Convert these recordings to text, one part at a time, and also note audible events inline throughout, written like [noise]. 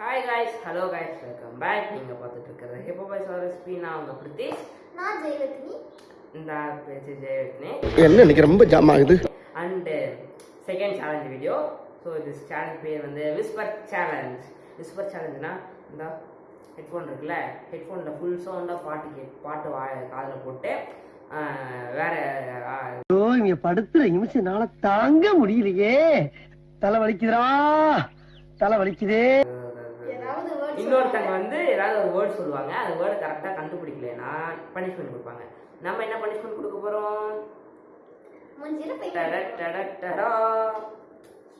Hi guys hello guys welcome back நீங்கள் பார்த்துட்டு இருக்கிறது ஹிப்போ பாய்ஸ் ரெசிபி நான் உங்கள் பிரித்தீஷ் நான் ஜெயவர்த்தினி இந்த பேச்சு ஜெயவர்த்தினி என்ன இன்னைக்கு ரொம்ப ஜாம் ஆகுது? And second challenge video so this challenge பேர் வந்து விஸ்பர் சேலஞ்ச் விஸ்பர் சேலஞ்சுனா இந்த ஹெட்ஃபோன் இருக்குல்ல ஹெட்ஃபோனில் ஃபுல் சவுண்டாக பாட்டு கே பாட்டு வா காதில் போட்டு வேற இங்க படுத்துற நிமிஷம்னால தாங்க முடியலையே. தலை வலிக்குதுடா. தலை வலிக்குதே. இன்னொருத்தங்க வந்து ஏதாவது ஒரு வேர்ட் சொல்லுவாங்க. அந்த வேர்டு கரெக்டாக கண்டுபிடிக்கலனா பனிஷ்மெண்ட் கொடுப்பாங்க. நம்ம என்ன பனிஷ்மெண்ட் கொடுக்க போகிறோம் மூஞ்சில போய் டட டட டடா.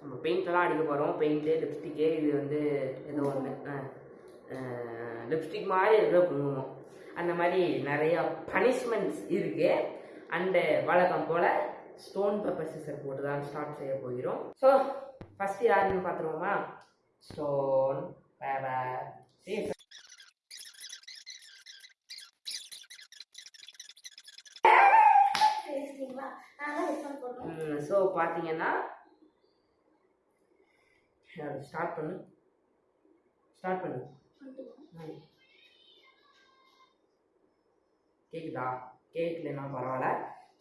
நம்ம பெயிண்ட்லாம் அடிக்க போகிறோம் பெயிண்ட்டு லிப்ஸ்டிக்கு இது வந்து ஏதோ ஒன்று லிப்ஸ்டிக் மாதிரி இருக்கிற குங்குமம். அந்த மாதிரி நிறையா பனிஷ்மெண்ட்ஸ் இருக்குது அண்டு வழக்கம் போல் ஸ்டோன் பேப்பர் சிசர் போட்டு தான் ஸ்டார்ட் செய்ய போகிறோம். ஸோ ஃபஸ்ட்டு யாருன்னு பார்த்துருவோமா? ஸ்டோன் போடுறேன் ஸோ பார்த்தீங்கன்னா ஸ்டார்ட் பண்ணு. ஸ்டார்ட் பண்ணு. ம். கேக்குதா? கேட்கலன்னா பரவாயில்ல.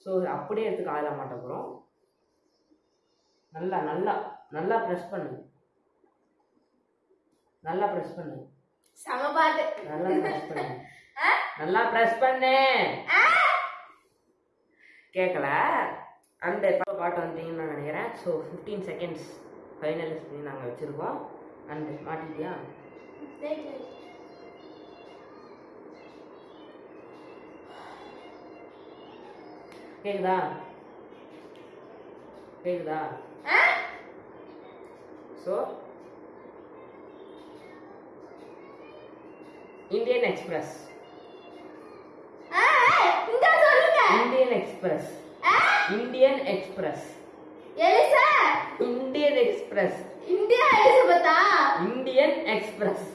ஸோ அப்படியே எடுத்து காதில் மாட்ட போகிறோம் நல்லா நல்லா நல்லா ப்ரெஸ் பண்ணு. நல்லா ப்ரெஸ் பண்ணு. செம பாட்டு. நல்லா ப்ரெஸ் பண்ணு. [laughs] நல்லா ப்ரெஸ் பண்ணு. கேட்கல அந்த பாட்டு வந்துட்டீங்கன்னு நான் நினைக்கிறேன். ஸோ ஃபிஃப்டீன் செகண்ட்ஸ் ஃபைனலிஸ்ட் பண்ணி நாங்கள் வச்சுருக்கோம். அண்ட் மாட்டிட்டியா. கேக்குதா? கேக்குதா? So Indian Express Indian Express Indian Express Eliza? Indian Express India எலிசபெத்தா? Indian Express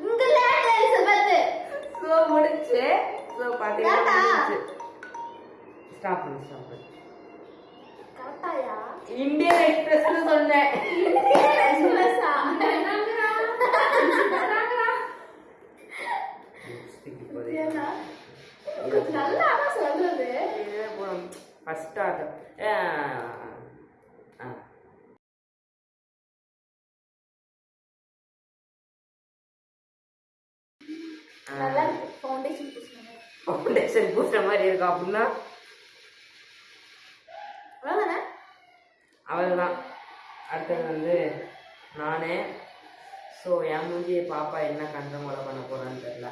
England Elizabeth so முடிச்சு தாத்தா. முடிச்சு ஸ்டாப் பண்ணு ஸ்டாப் பண்ணு கரெக்டாயா இந்தியன் எக்ஸ்பிரஸ்னு சொன்னேன் இந்தியன் எக்ஸ்பிரஸா ஏன்னா, கொஞ்சம் நல்லா தான் சொல்றது ஃபர்ஸ்ட் ஆட்டம் நல்லா இருக்கு ஃபவுண்டேஷன் பூசுங்க ஃபவுண்டேஷன் பூசுற மாதிரி இருக்கா அப்படின்னா? அவ்வளோதானே அவ்வளோதான் அடுத்தது வந்து நானே ஸோ என் மூஞ்சி பாப்பா என்ன கண்ட முறை பண்ண போகிறான்னு தெரில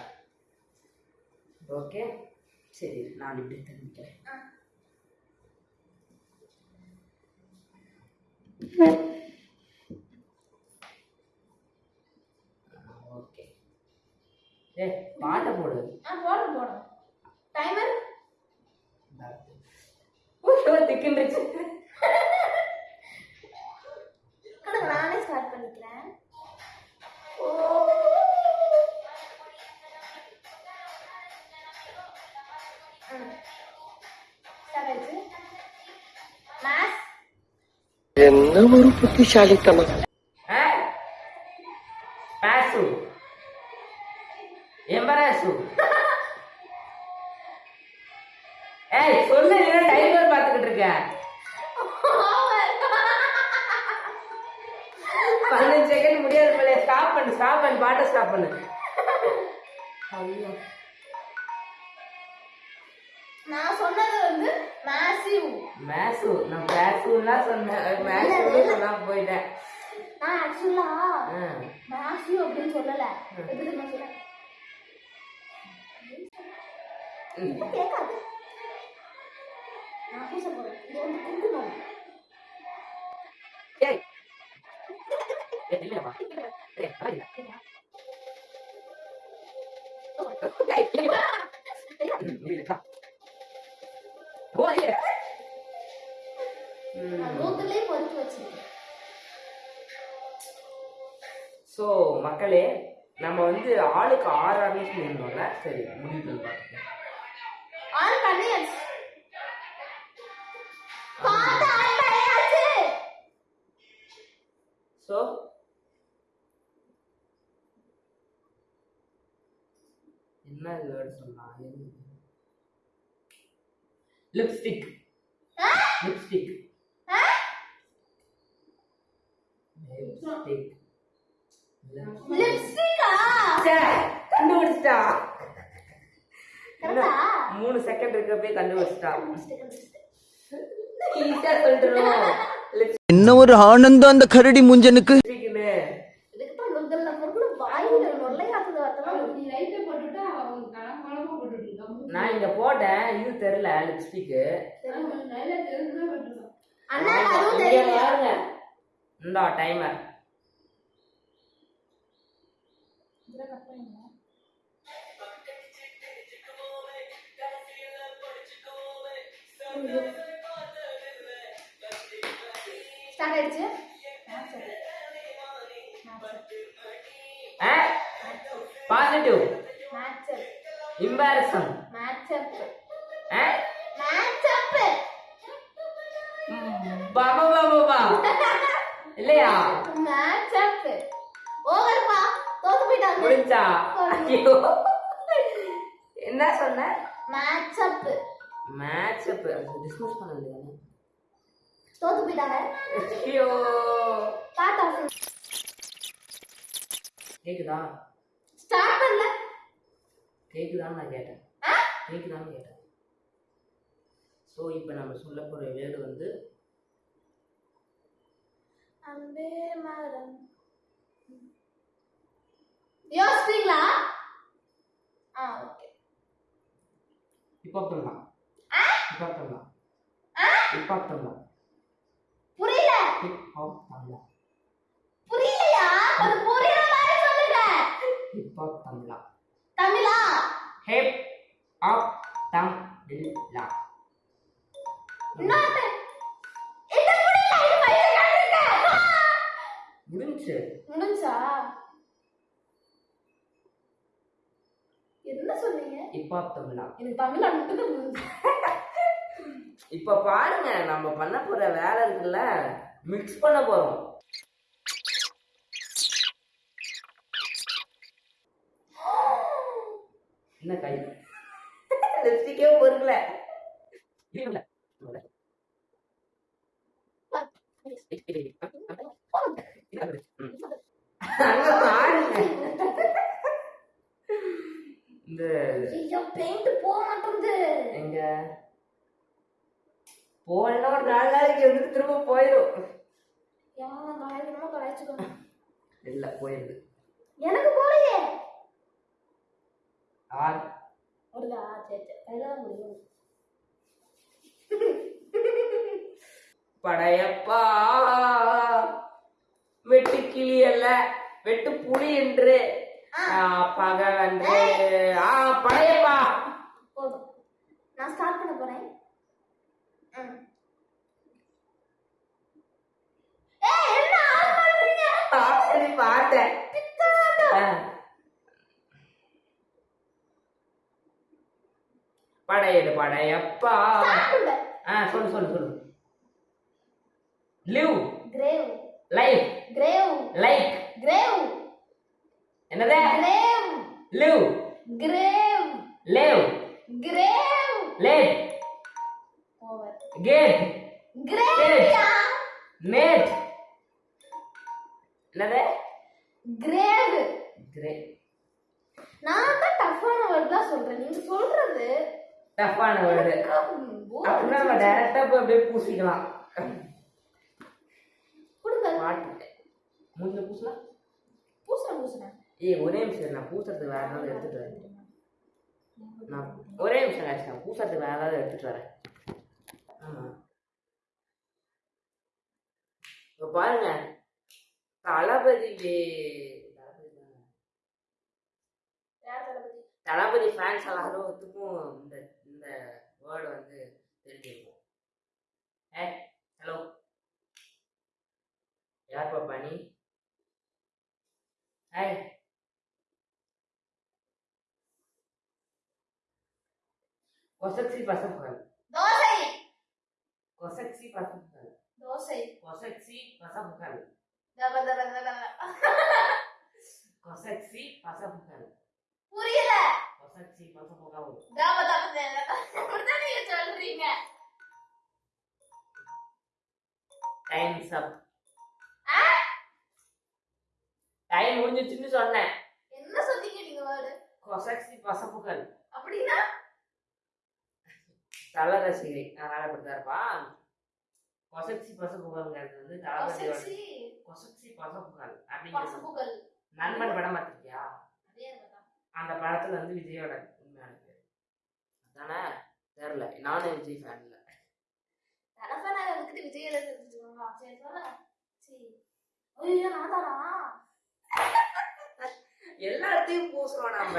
ஓகே? சரி நான் இப்படி தெரிஞ்சுக்கிறேன். ஓகே. ஏ பாட்டை போடு. ஆ போடணும் போடணும் டைமர் ஓகே திக்குன்றுச்சு கொடுங்க நானே ஸ்டார்ட் பண்ணிக்கிறேன். ஸ்டார்ட் ஆயிடுச்சு. மேத்ஸ் என்ன ஒரு புத்திசாலித்தனம்? ஆ பாசு எம்பராசு ஏய் சொல்லு இல்லைன்னா டைமர் பார்த்துக்கிட்டு இருக்கேன் பதினஞ்சு செகண்ட் முடியாது போல ஸ்டாப் பண்ணு ஸ்டாப் பண்ணு பாட்டை ஸ்டாப் பண்ணு. ஐயோ. நான் சொன்னது வந்து மேசிவ் மேசு நான் பேசுலாம் சொன்னேன். மேசு சொன்னா போயிட்டேன். நான் ஆக்சுவலா. மேசிவ் அப்படின்னு சொல்லல. எப்படி ம். இப்ப கேட்காது. நான் பூச போறேன் இது வந்து குங்குமம். ஏய். இல்லையாப்பா ஏய் ஆயிடா ஏய் இல்லையா இல்லையா பொறுத்து வச்சிருக்கேன். ஸோ மக்களே நம்ம வந்து ஆளுக்கு ஆறு சொல்லியிருந்தோம்ல? சரி முடிவு பார்த்துக்கலாம் ஸோ என்ன வேர்டு சொல்லலாம் லிப்ஸ்டிக் லிப்ஸ்டிக் லிப்ஸ்டிக் கண்டுபிடிச்சிட்டா. மூணு செகண்ட் இருக்கப்பே கண்டுபிடிச்சிட்டா. ஈஸியா சொல்லிட்டுருவோம் [laughs] என்ன ஒரு ஆனந்தம் அந்த கரடி முஞ்சனுக்கு? நான் இங்க போட்டேன் இது தெரியல லிப்ஸ்டிக்கு. நல்லா தெரிஞ்சுதான் போட்டுருக்கான் அண்ணா ஸ்டார்ட் ஆயிடுச்சு பாசிட்டிவ் பா இல்லையா முடிஞ்சா என்ன சொன்ன? மேட்சப் மேட்ச் அப் டிஸ்மிஸ் பண்ண வேண்டியதானே தோத்து போயிட்டாங்க ஐயோ டாடா கேக்குதா? ஸ்டார்ட் பண்ணல. கேக்குதான்னு நான் கேட்டேன். கேக்குதான்னு கேட்டேன். ஸோ இப்போ நம்ம சொல்ல போகிற வேர்டு வந்து அன்பே மரம். யோசிச்சீங்களா ஆ ஓகே. இப்போ பண்ணலாம் இப்போ பண்ணலாம் இப்போ பண்ணலாம் புரியல இப்போ பண்ணலாம் புரியலையா? ஒரு புரியுற மாதிரி சொல்லுங்க. இப்போ பண்ணலாம் தமிழா? ஹேப் ஆப் தம் லா இன்னொரு இது புரியல இது முடிஞ்சு முடிஞ்சா? என்ன சொன்னீங்க? இப்போ தமிழா எனக்கு தமிழ் மட்டும் இப்போ பாருங்க நம்ம பண்ண போற வேலை இருக்குல்ல. மிக்ஸ் பண்ண போறோம். என்ன கை? லிப்ஸ்டிக்கே பொருக்கல இல்ல அங்க பாருங்க இந்த ஐயோ பெயிண்ட் போக மாட்டேங்குது எங்க போனா ஒரு நாலு நாளைக்கு வந்துட்டு திரும்ப போயிடும் காயக்கணுமா கலாய்ச்சிக்கோங்க இல்ல போயிருது எனக்கு போலையே. ஆர். வருதா சரி சரி. கையில முடியும். படையப்பா. வெட்டு கிளி அல்ல வெட்டு புலி என்று. பகல் என்று ஆ படையப்பா. போதும். நான் ஸ்டார்ட் பண்ண போறேன். ம். ஏய், என்ன ஆஃப் பண்றீங்க? ஆப்ஷனி பார்த்தேன் பித்தலாட்டம். ஆ. படையடு படையப்பா. ஆ சொல்லு சொல்லு சொல்லு. Live Grave, life grave, like grave, என்னது? Grave, live grave, leave grave. Late Over. Gate யா? மேட் என்னது? Grave. கிரே நான் தான் டஃப்பான வேர்ட் தான் சொல்றேன். நீங்க சொல்றது டஃப்பான வேர்டு அப்படின்னா நம்ம டைரக்டா போய் அப்படியே பூசிக்கலாம். மூஞ்சில பூசலாம் பூசுறேன் பூசுறேன். ஏய் ஒரே நிமிஷம் நான் பூசறதுக்கு வேற ஏதாவது எடுத்துட்டு வரேன். நான் ஒரே நிமிஷம் ஆச்சு நான் பூசறதுக்கு வேற ஏதாவது எடுத்துட்டு வரேன். ஆமா. இப்போ பாருங்க. தளபதி தளபதி. ஃபேன்ஸ் எல்லாருக்கும் இந்த வேர்டு வந்து தெரிஞ்சிருக்கும். ஏ ஹலோ யார் பாப்பா நீ? ஏய் கொசக்சி பசப்புகள். தோசை. கொசக்சி பசப்புகள். தோசை. கொசக்சி பசப்புகள். தப தப தப. கொசக்சி பசப்புகள். புரியல. தாப தாப தேவை. அப்படிதான் நீங்க சொல்றீங்க டைம்ஸ் அப்? டைம் முடிஞ்சிச்சுன்னு சொன்னேன் என்ன சொன்னீங்க நீங்க வேர்டு கொசச்சி பசப்புகள் அப்படின்னா தல ரசிகை அதனால அப்படிதான் இருப்பா கொசச்சி பசப்புகள்ங்கிறது வந்து தளபதியோட கொசச்சி பசப்புகள் அப்படிங்கிறது நண்பன் படம் பார்த்திருக்கியா. அந்த படத்துல வந்து விஜயோட உண்மையான பேர். அதானே? தெரியல நானும் விஜய் ஃபேன் இல்ல. தலப்பனாக வந்துட்டு விஜயில தெரிஞ்சுக்கோங்க சரி சரி. ஐயோ நான் தானா எல்லாத்தையும் பூசுறோம் நம்ம.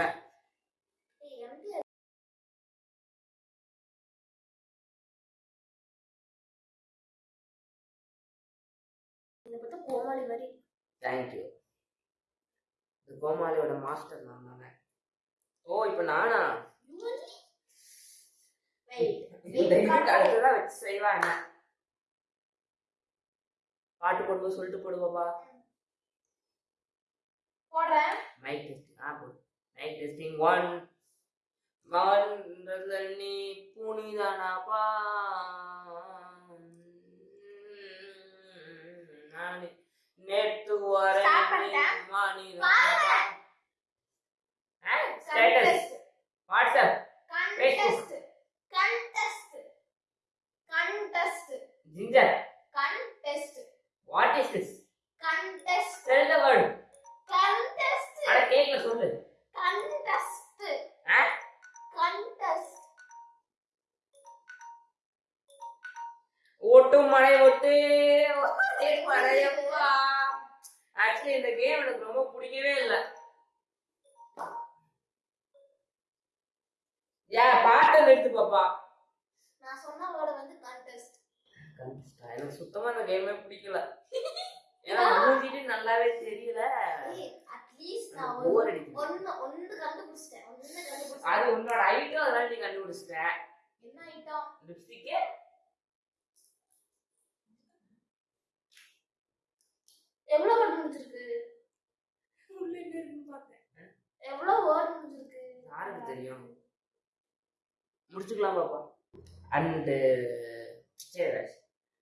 இதை பத்தி கோமாளி மாதிரி. தேங்க்யூ இந்த கோமாளியோட மாஸ்டர் நான் தானே. ஓ இப்போ நானா? அடுத்ததான் வச்சு செய்வா என்ன? பாட்டு போடுவோம் சொல்லிட்டு போடுவோப்பா. போடுறேன். மைக் டெஸ்டிங் ஆ போடு. மைக் டெஸ்டிங் ஒன் மன்றதல் நீ புனிதனப்பா நேற்று வரை. பாருங்க. Status WhatsApp contest contest contest ginger contest what is this contest tell the word contest அட சொல்லு. கண்டெஸ்ட் ஆ? கண்டெஸ்ட் ஓட்டு. மழை ஒட்டு ஒட்டே மழையப்பா ஆக்சுவலி இந்த கேம் எனக்கு ரொம்ப பிடிக்கவே இல்லை. ஏன் பாட்டை நிறுத்து பாப்பா. நான் சொன்ன வேர்டு வந்து கண்டெஸ்ட் எனக்கு சுத்தமா இந்த கேமே பிடிக்கல. [laughs] ஏன்னா மூஞ்சிட்டு நல்லாவே தெரியல. அட்லீஸ்ட் நான் போர் ஒரு அடிக்குது. ஒன்னு ஒன்னு கண்டுபிடிச்சிட்டேன். ஒன்னு அது கண்டுபிடிச்சிட்டேன் உன்னோட ஐட்டம் அதனால நீ கண்டுபிடிச்சிட்ட. என்ன ஐட்டம் லிப்ஸ்டிக்கே எவ்வளவு வேர்டு முடிஞ்சிருக்கு? உள்ள இருக்குன்னு பார்த்தேன். எவ்வளவு வேர்டு முடிஞ்சிருக்கு? யாருக்கு தெரியும்? முடிச்சுக்கலாம் பாப்பா அண்டு சரி guys.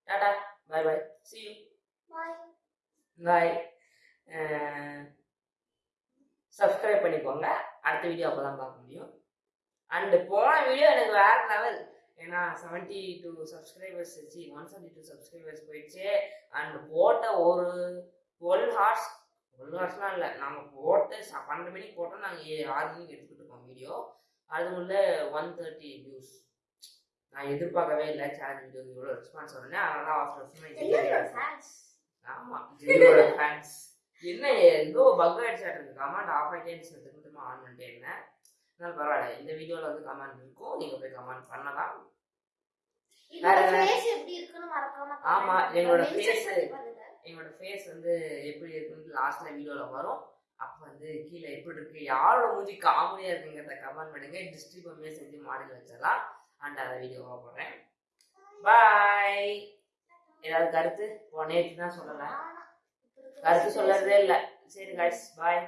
Tata bye bye see you. Bye bye subscribe பண்ணிக்கோங்க. அடுத்த வீடியோ அப்போ தான் பார்க்க முடியும். அண்டு போன வீடியோ எனக்கு வேற லெவல் ஏன்னா செவன்ட்டி டூ சப்ஸ்கிரைபர்ஸ் சி ஒன் செவன்ட்டி டூ சப்ஸ்கிரைபர்ஸ் போயிடுச்சு. அண்ட் போட்ட ஒரு டுவெல் ஹார்ஸ் டுவெல் ஹார்ஸ்லாம் இல்லை. நாங்கள் போட்டு ச- பன்னெண்டு மணிக்கு போட்டோம் நாங்கள் ஆறு மணிக்கு எடுத்துக்கிட்டு இருக்கோம் வீடியோ அதுக்குள்ள ஒன் தேர்ட்டி வியூஸ் நான் எதிர்பார்க்கவே இல்லை. சேனல் வீடியோ இவ்வளோ ரெஸ்பான்ஸ் வரணும் அதனால அவசரமாக ஃபேன்ஸ் ஆமா ஜியோட ஃபேன்ஸ் என்ன ஏதோ பக் ஆயிடுச்சாட்டு இருக்கு கமெண்ட் ஆஃப் ஆயிட்டேன்னு திரும்ப ஆன் பண்ணிட்டே இருந்தேன். அதனால பரவாயில்ல. இந்த வீடியோல வந்து கமெண்ட் இருக்கும். நீங்க போய் கமெண்ட் பண்ணலாம். வேற என்ன? ஃபேஸ் ஆமா, எங்களோட. எங்களோட ஃபேஸ் வந்து எப்படி இருக்குன்னு லாஸ்ட்ல வீடியோல வரும். அப்போ வந்து கீழே எப்படி இருக்கு? யாரோட மூஞ்சி காமெடியா இருக்குங்கிறத கமெண்ட் பண்ணுங்க. டிஸ்ட்ரிபியூமே செஞ்சு மாடல் வச்சிடலாம். அண்ட் அதை வீடியோவாக போடுறேன். பாய் ஏதாவது கருத்து? நேற்று தான் சொல்லலை. கருத்து சொல்லறதே இல்லை. சரி guys. பாய்